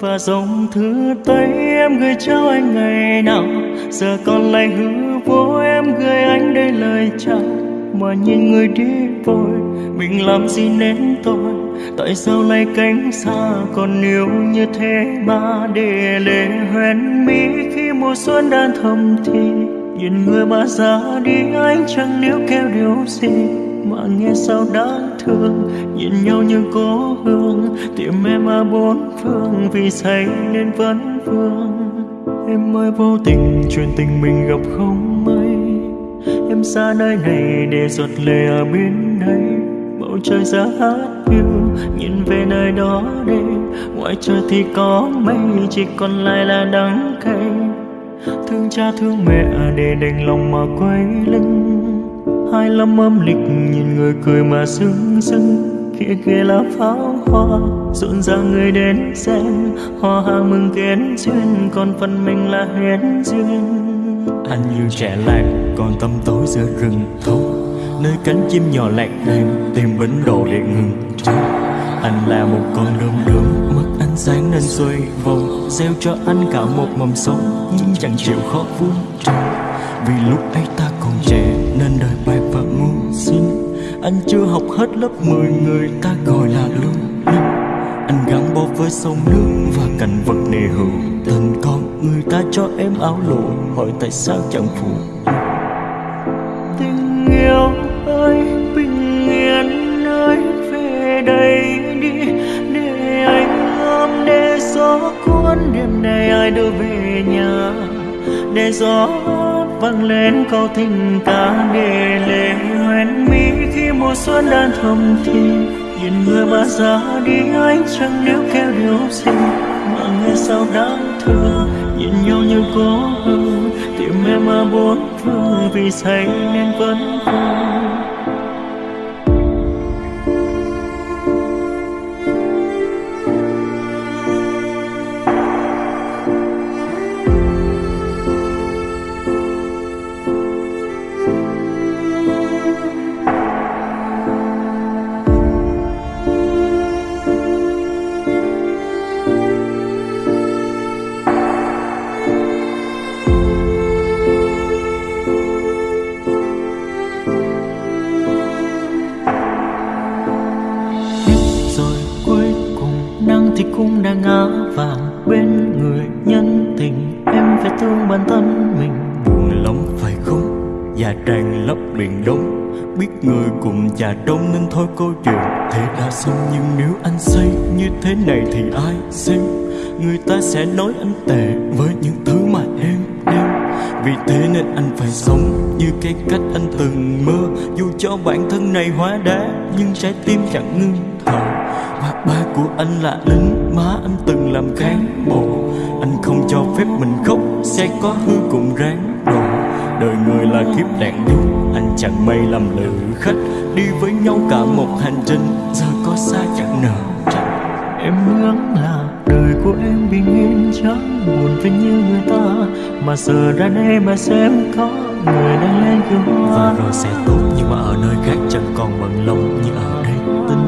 và dòng thư tay em gửi cho anh ngày nào. Giờ còn lại hư vô em gửi anh đây lời chào. Mà nhìn người đi vội, mình làm gì nên tôi tại sao lại cánh xa còn yêu như thế mà để lệ hoen mi khi mùa xuân đang thầm thì? Nhìn người mà ra đi, anh chẳng níu kéo điều gì? Mà nghe sao đáng thương. Nhìn nhau như cố hương, tìm em ở bốn phương, vì say nên vẫn vương. Em ơi, vô tình chuyện tình mình gặp không may. Em xa nơi này để giọt lệ ở bên đây. Bầu trời giá hát yêu nhìn về nơi đó đây. Ngoài trời thì có mây, chỉ còn lại là đắng cay. Thương cha thương mẹ để đành lòng mà quay lưng hai lâm âm lịch nhìn người cười mà sưng sưng kia kia là pháo hoa, rộn ràng người đến xem. Hoa hàng mừng kén duyên, còn phần mình là hết duyên. Anh như trẻ lạc còn tâm tối giữa rừng thâu nơi cánh chim nhỏ lạc đàn tìm bến đồ để ngừng trôi anh là một con đom đóm mất ánh sáng nên xoay vòng, gieo cho anh cả một mầm sống. Nhưng chẳng chịu khó vun trồng vì lúc ấy ta còn trẻ nên đời bạc và ngu xin anh chưa học hết lớp 10 người ta gọi là lương linh anh gắn bó với sông nước và cảnh vật nề hữu. Tình con người ta cho em áo lụa, hỏi tại sao chẳng phụ. Tình yêu ơi, bình yên ơi về đây đi, để anh ôm để gió cuốn đêm nay ai đưa về nhà, để gió vang lên câu tình ca để lệ hoen mi khi mùa xuân đang thầm thì nhìn người mà ra đi anh chẳng níu kêu điều gì mà nghe sao đáng thương, nhìn nhau như cố hương. Tìm em mà bốn phương vì say nên vẫn vui. Thì cũng đã ngã vàng bên người nhân tình. Em phải thương bản thân mình. Buồn lắm, phải không? Và tràn lấp biển đông, biết người cùng già đông nên thôi câu chuyện thế đã xong, nhưng nếu anh say như thế này thì ai xem? Người ta sẽ nói anh tệ với những thứ mà em đem. Vì thế nên anh phải sống như cái cách anh từng mơ. Dù cho bản thân này hóa đá, nhưng trái tim chẳng ngưng thở và ba của anh là lính má anh từng làm cán bộ. Anh không cho phép mình khóc sẽ có hư cùng ráng độ đời người là kiếp nạn nhung anh chẳng may làm lữ khách. Đi với nhau cả một hành trình giờ có xa chẳng nợ trách. Em ước là đời của em bình yên chẳng buồn với như người ta. Mà giờ ra đây mà xem có người đang lên kiều hoa. Và rồi sẽ tốt nhưng mà ở nơi khác chẳng còn bận lòng như ở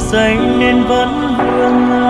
xanh nên vẫn hương